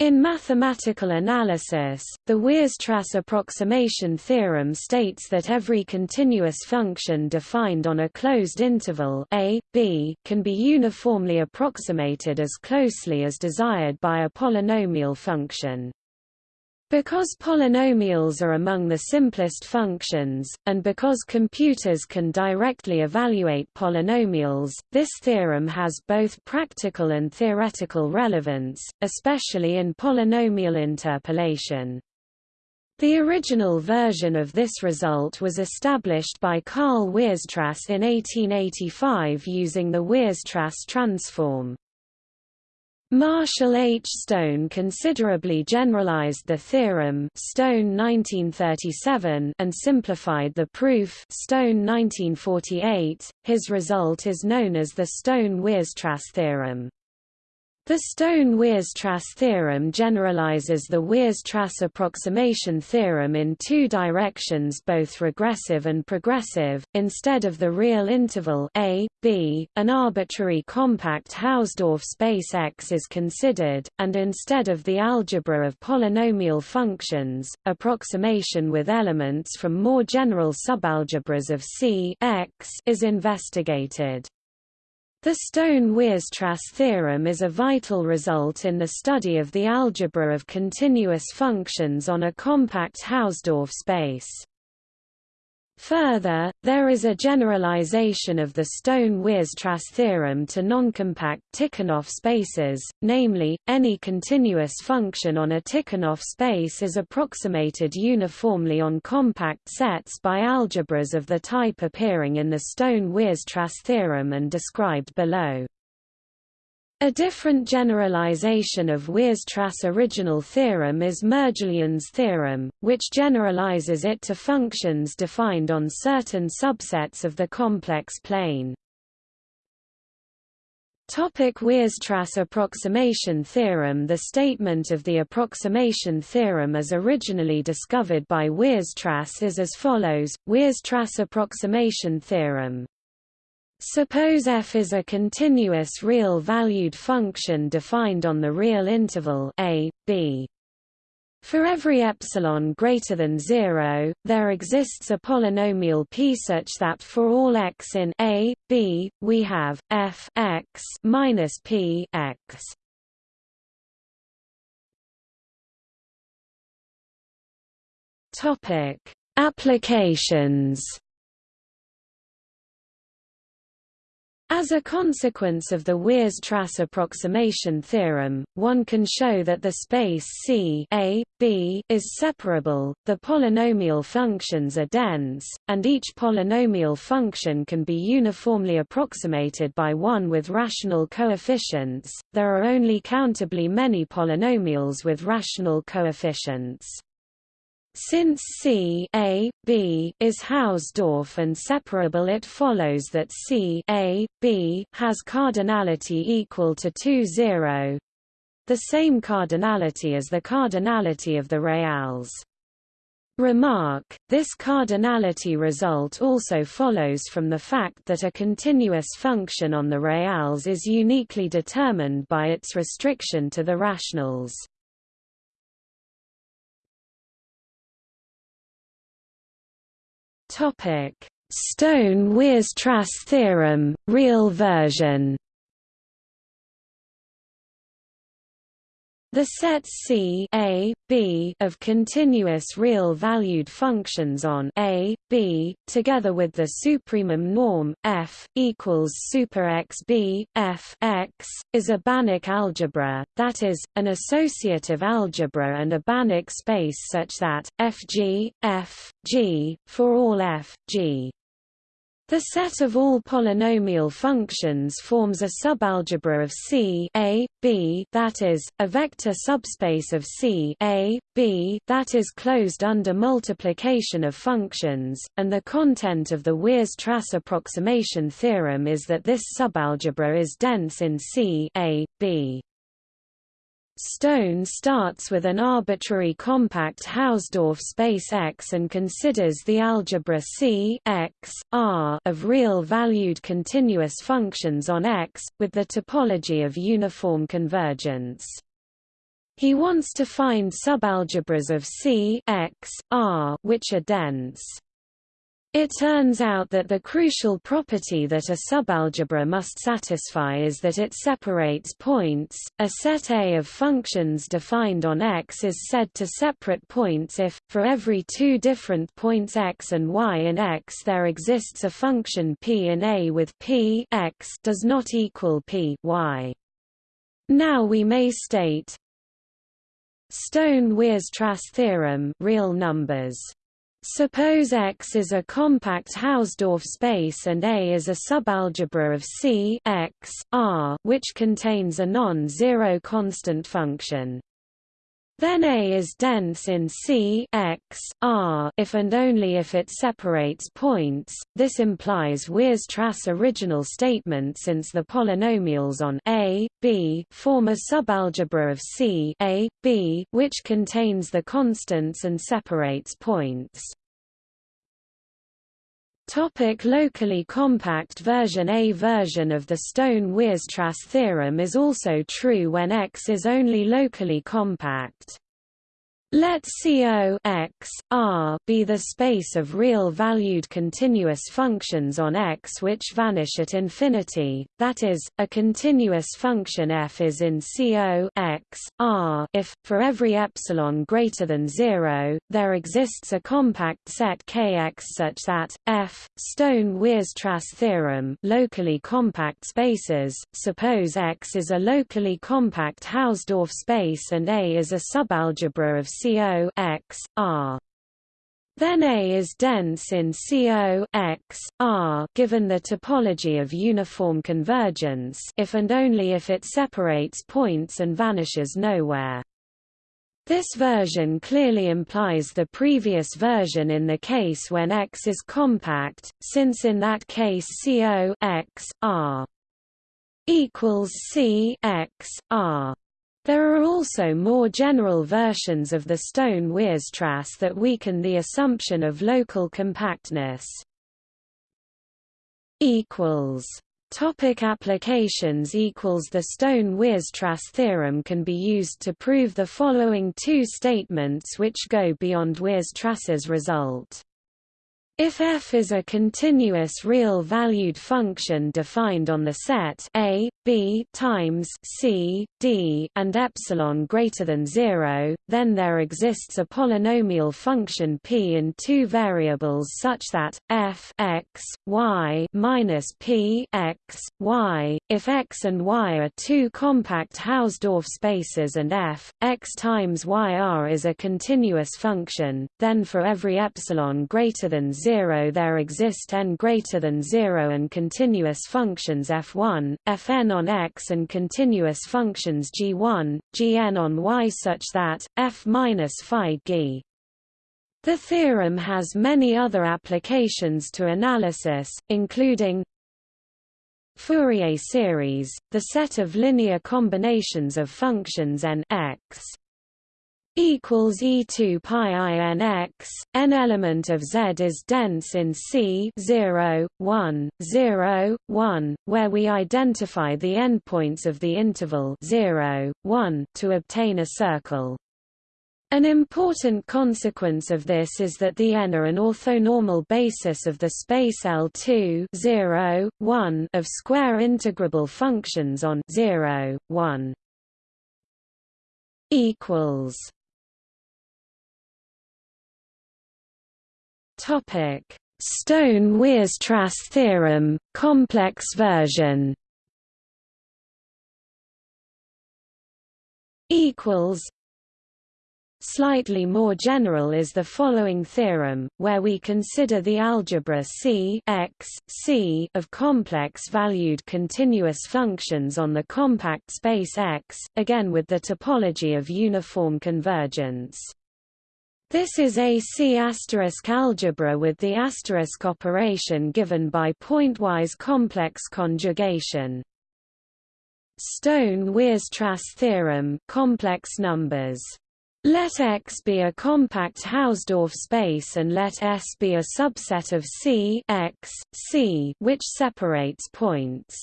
In mathematical analysis, the Weierstrass approximation theorem states that every continuous function defined on a closed interval a, b can be uniformly approximated as closely as desired by a polynomial function. Because polynomials are among the simplest functions, and because computers can directly evaluate polynomials, this theorem has both practical and theoretical relevance, especially in polynomial interpolation. The original version of this result was established by Karl Weierstrass in 1885 using the Weierstrass transform. Marshall H. Stone considerably generalized the theorem Stone 1937 and simplified the proof Stone 1948. His result is known as the Stone-Weierstrass theorem. The Stone-Weierstrass theorem generalizes the Weierstrass approximation theorem in two directions both regressive and progressive. Instead of the real interval a, b, an arbitrary compact Hausdorff space X is considered, and instead of the algebra of polynomial functions, approximation with elements from more general subalgebras of C X is investigated. The Stone-Weierstrass theorem is a vital result in the study of the algebra of continuous functions on a compact Hausdorff space. Further, there is a generalization of the Stone-Weierstrass theorem to noncompact Tikhonov spaces, namely, any continuous function on a Tikhonov space is approximated uniformly on compact sets by algebras of the type appearing in the Stone-Weierstrass theorem and described below. A different generalization of Weierstrass' original theorem is Mergelyan's theorem, which generalizes it to functions defined on certain subsets of the complex plane. Topic Weierstrass approximation theorem The statement of the approximation theorem as originally discovered by Weierstrass is as follows, Weierstrass approximation theorem Suppose f is a continuous real-valued function defined on the real interval a, b. For every epsilon greater than 0, there exists a polynomial p such that for all x in a, b, we have f x minus p x. Topic: Applications As a consequence of the Weierstrass approximation theorem, one can show that the space C A, B is separable, the polynomial functions are dense, and each polynomial function can be uniformly approximated by one with rational coefficients. There are only countably many polynomials with rational coefficients. Since C A, B is Hausdorff and separable it follows that C A, B has cardinality equal to 2 0 the same cardinality as the cardinality of the reals. Remark, this cardinality result also follows from the fact that a continuous function on the reals is uniquely determined by its restriction to the rationals. Topic: Stone-Weierstrass theorem, real version. The sets C A, B of continuous real-valued functions on A, B, together with the supremum norm f equals super x b f x, is a Banach algebra, that is, an associative algebra and a Banach space such that f g f g for all f g the set of all polynomial functions forms a subalgebra of C A, B that is, a vector subspace of C A, B that is closed under multiplication of functions, and the content of the Weierstrass approximation theorem is that this subalgebra is dense in C A, B. Stone starts with an arbitrary compact Hausdorff space X and considers the algebra C X, R of real-valued continuous functions on X, with the topology of uniform convergence. He wants to find subalgebras of C X, R which are dense. It turns out that the crucial property that a subalgebra must satisfy is that it separates points. A set A of functions defined on X is said to separate points if, for every two different points X and Y in X there exists a function P in A with P X does not equal P Y. Now we may state Stone-Weierstrass theorem real numbers Suppose X is a compact Hausdorff space and A is a subalgebra of C X, R which contains a non-zero constant function. Then A is dense in C X, R if and only if it separates points. This implies Weierstrass original statement since the polynomials on A, B form a subalgebra of C A, B, which contains the constants and separates points. Topic locally compact version A version of the Stone-Weierstrass theorem is also true when X is only locally compact. Let CO x, R be the space of real-valued continuous functions on X which vanish at infinity, that is, a continuous function f is in CO x, R. If, for every epsilon greater than 0, there exists a compact set Kx such that, f, Stone-Weierstrass theorem locally compact spaces, suppose X is a locally compact Hausdorff space and A is a subalgebra of CO X, R. Then A is dense in CO X, R given the topology of uniform convergence if and only if it separates points and vanishes nowhere. This version clearly implies the previous version in the case when X is compact, since in that case CO X, R equals C X, R. There are also more general versions of the Stone-Weierstrass that weaken the assumption of local compactness. Topic applications equals The Stone-Weierstrass theorem can be used to prove the following two statements which go beyond Weierstrass's result. If f is a continuous real-valued function defined on the set a, b times c, d, and epsilon greater than zero, then there exists a polynomial function p in two variables such that f x y minus p x y. If x and y are two compact Hausdorff spaces and f x times y r is a continuous function, then for every epsilon greater than zero 0 there exist n greater than 0 and continuous functions f1, fn on x and continuous functions g1, gn on y such that, f minus phi g. The theorem has many other applications to analysis, including Fourier series, the set of linear combinations of functions n x equals E2 pi in x, n element of Z is dense in C 0, 1, 0, 1, where we identify the endpoints of the interval 0, 1 to obtain a circle. An important consequence of this is that the n are an orthonormal basis of the space L2 0, 1 of square integrable functions on 0, 1 equals Stone-Weierstrass theorem, complex version. Slightly more general is the following theorem, where we consider the algebra C x, C of complex-valued continuous functions on the compact space X, again with the topology of uniform convergence. This is a C algebra with the asterisk operation given by pointwise complex conjugation. Stone-Weierstrass theorem complex numbers. Let X be a compact Hausdorff space and let S be a subset of C X, C which separates points.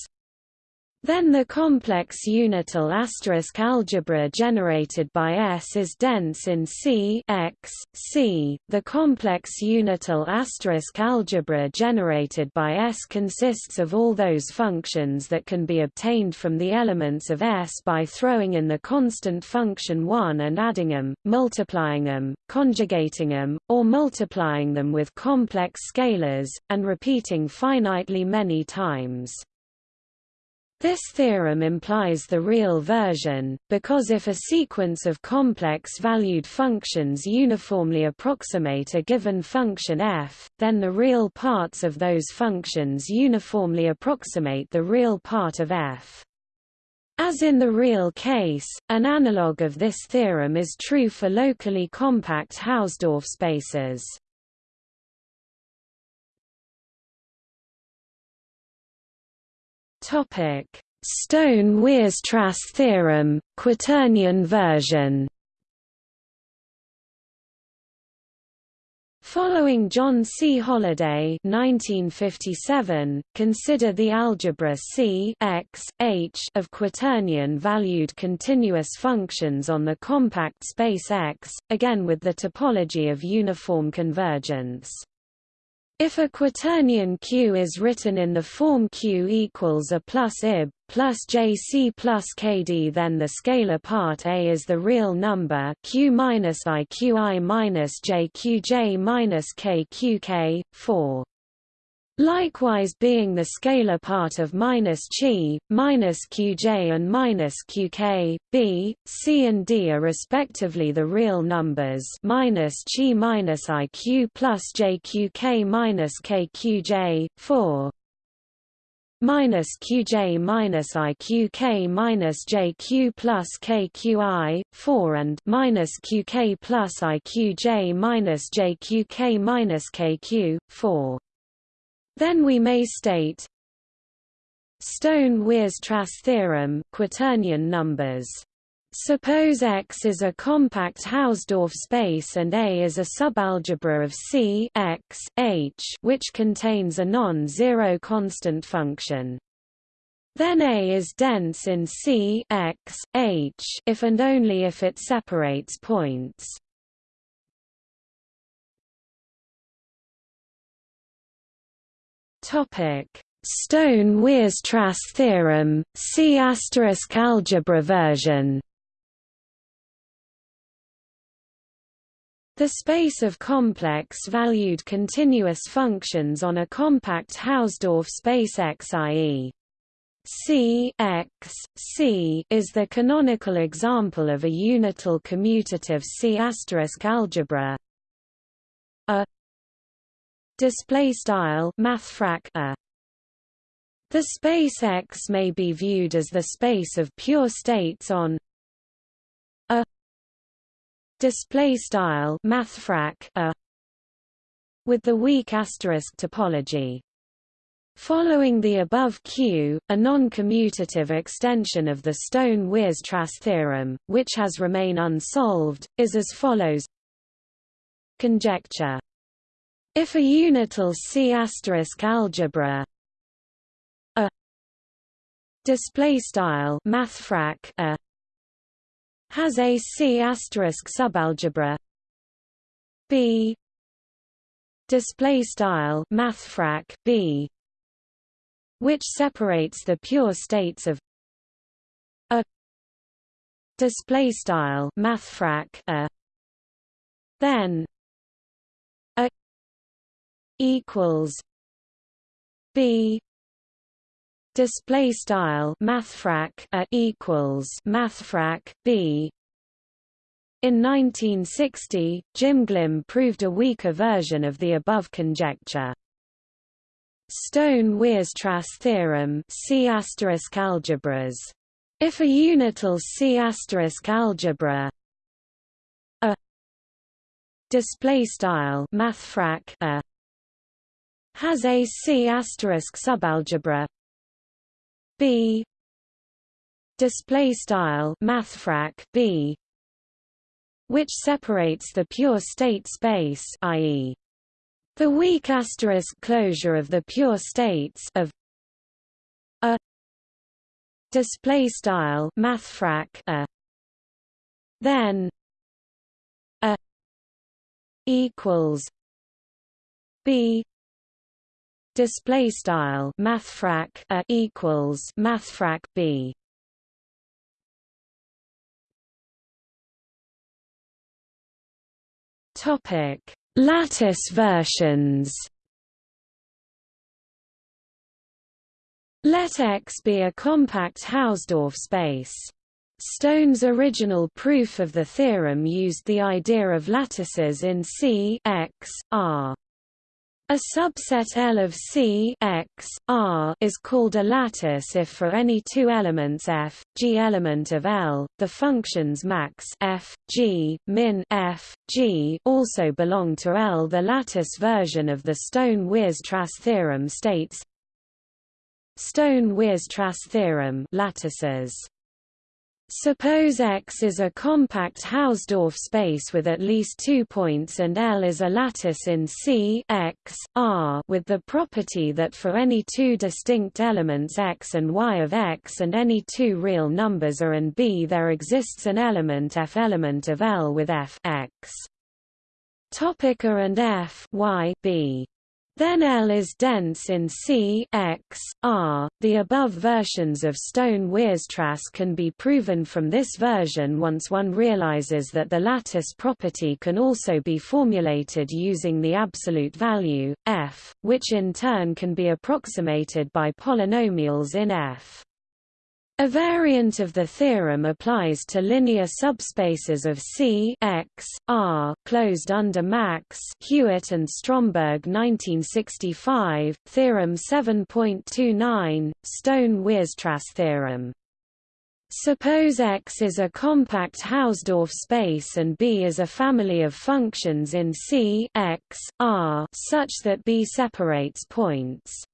Then the complex unital asterisk algebra generated by S is dense in C X, C. The complex unital asterisk algebra generated by S consists of all those functions that can be obtained from the elements of S by throwing in the constant function 1 and adding them, multiplying them, conjugating them, or multiplying them with complex scalars, and repeating finitely many times. This theorem implies the real version, because if a sequence of complex-valued functions uniformly approximate a given function f, then the real parts of those functions uniformly approximate the real part of f. As in the real case, an analog of this theorem is true for locally compact Hausdorff spaces. Stone-Weierstrass theorem, quaternion version. Following John C. Holladay 1957, consider the algebra C X, H of quaternion-valued continuous functions on the compact space X, again with the topology of uniform convergence. If a quaternion Q is written in the form Q equals A plus IB, plus JC plus KD then the scalar part A is the real number Q minus IQI minus JQJ minus KQK, 4. Likewise being the scalar part of minus chi, minus qj and minus qk, b, c and d are respectively the real numbers minus chi minus iq plus jqk minus kqj, 4 minus qj minus iqk minus jq plus kqi, 4 and minus qk plus iqj minus jqk minus kq, 4. Then we may state Stone-Weierstrass theorem, quaternion numbers. Suppose X is a compact Hausdorff space and A is a subalgebra of C X, H which contains a non-zero constant function. Then A is dense in C X, H if and only if it separates points. Stone-Weierstrass theorem, C algebra version. The space of complex-valued continuous functions on a compact Hausdorff space X i.e. C X, C is the canonical example of a unital commutative C algebra. A display style mathfrak a. The space X may be viewed as the space of pure states on a display style mathfrak a with the weak asterisk topology. Following the above Q, a non-commutative extension of the Stone-Weierstrass theorem, which has remained unsolved, is as follows. Conjecture if a unital C algebra a display style mathfrak a has a C subalgebra B display style mathfrak B which separates the pure states of a display style mathfrak a. Then equals B display style mathfrak a equals mathfrak B in 1960, Jim Glimm proved a weaker version of the above conjecture. Stone-Weierstrass theorem C algebras. If a unital C algebra a display style mathfrak a has a C subalgebra. B. Display style mathfrak B which separates the pure state space i.e. the weak asterisk closure of the pure states of a. Display style mathfrak a. Then a equals b display style mathfrak a equals mathfrak b topic lattice versions let X be a compact Hausdorff space. Stone's original proof of the theorem used the idea of lattices in C X, R. A subset L of C X, R is called a lattice if for any two elements f, g element of L, the functions max f, g, min f, g also belong to L. The lattice version of the Stone-Weierstrass theorem states Stone-Weierstrass theorem lattices Suppose X is a compact Hausdorff space with at least two points and L is a lattice in C X, R with the property that for any two distinct elements X and Y of X and any two real numbers A and B there exists an element F element of L with F X. Topic A and F Y B then L is dense in C X, R. The above versions of Stone-Weierstrass can be proven from this version once one realizes that the lattice property can also be formulated using the absolute value, f, which in turn can be approximated by polynomials in F. A variant of the theorem applies to linear subspaces of C X, R, closed under Max Hewitt and Stromberg 1965, Theorem 7.29, Stone-Weierstrass theorem. Suppose X is a compact Hausdorff space and B is a family of functions in C X, R such that B separates points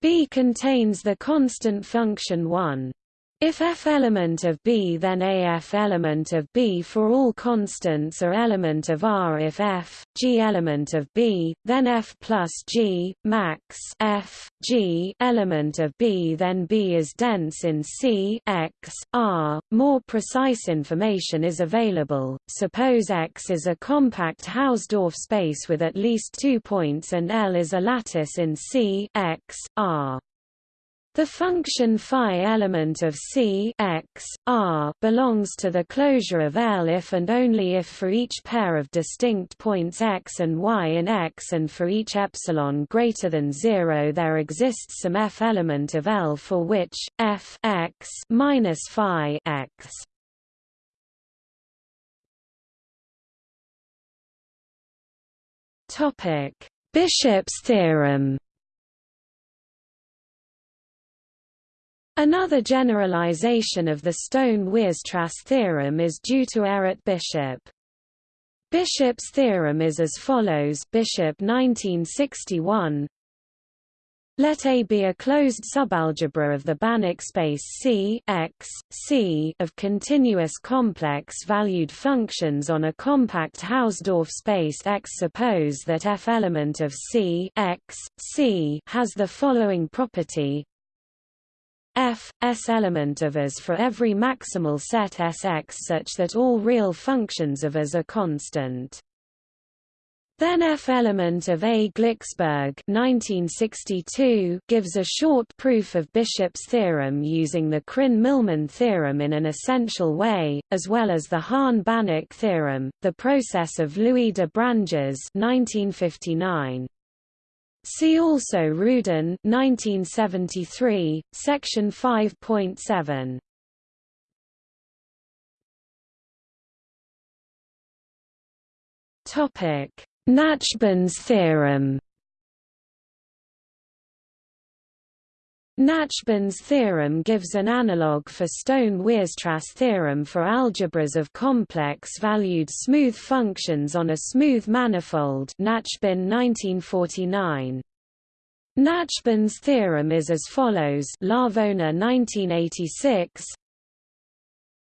B contains the constant function 1. If f element of B then AF element of B for all constants are element of R if f, G element of B, then f plus G, max f, G element of B then B is dense in C x, R. More precise information is available, suppose X is a compact Hausdorff space with at least two points and L is a lattice in C x, R. The function phi element of C x, R belongs to the closure of L if and only if for each pair of distinct points x and y in X and for each epsilon greater than 0 there exists some f element of L for which f x minus phi x. Topic: Bishop's theorem Another generalization of the Stone-Weierstrass theorem is due to Errett Bishop. Bishop's theorem is as follows Bishop 1961 let A be a closed subalgebra of the Banach space C X, C of continuous complex-valued functions on a compact Hausdorff space X. Suppose that F element of C X, C has the following property f s element of as for every maximal set Sx such that all real functions of as are constant. Then F element of A. Glicksberg 1962 gives a short proof of Bishop's theorem using the Krein-Milman theorem in an essential way, as well as the Hahn-Banach theorem, the process of Louis de Branges 1959. See also Rudin 1973, section 5.7. Topic: Nachbin's theorem. Nachbin's theorem gives an analogue for Stone-Weierstrass theorem for algebras of complex-valued smooth functions on a smooth manifold Nachbin 1949. Nachbin's theorem is as follows Llavona 1986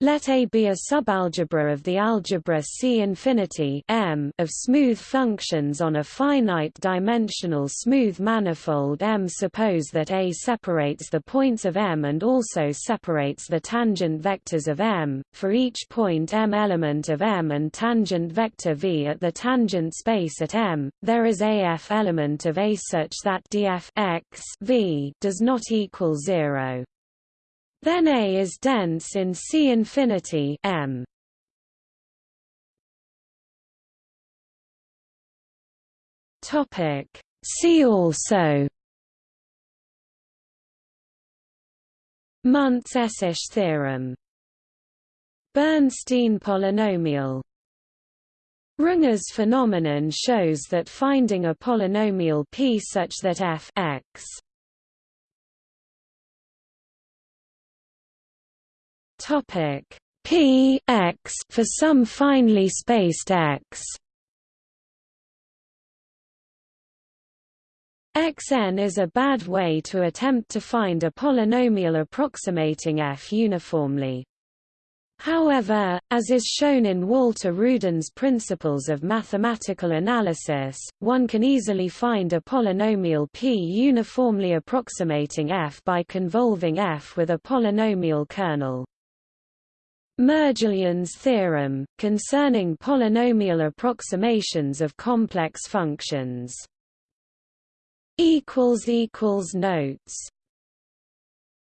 Let A be a subalgebra of the algebra C infinity M of smooth functions on a finite-dimensional smooth manifold M. Suppose that A separates the points of M and also separates the tangent vectors of M. For each point M element of M and tangent vector V at the tangent space at M, there is a F element of A such that df x v does not equal zero. Then A is dense in C infinity M. Topic. See also. Muntz-Szász theorem. Bernstein polynomial. Runge's phenomenon shows that finding a polynomial p such that f x Topic P x for some finely spaced x. Xn is a bad way to attempt to find a polynomial approximating f uniformly. However, as is shown in Walter Rudin's Principles of Mathematical Analysis, one can easily find a polynomial p uniformly approximating f by convolving f with a polynomial kernel. Mergelyan's theorem, concerning polynomial approximations of complex functions. Notes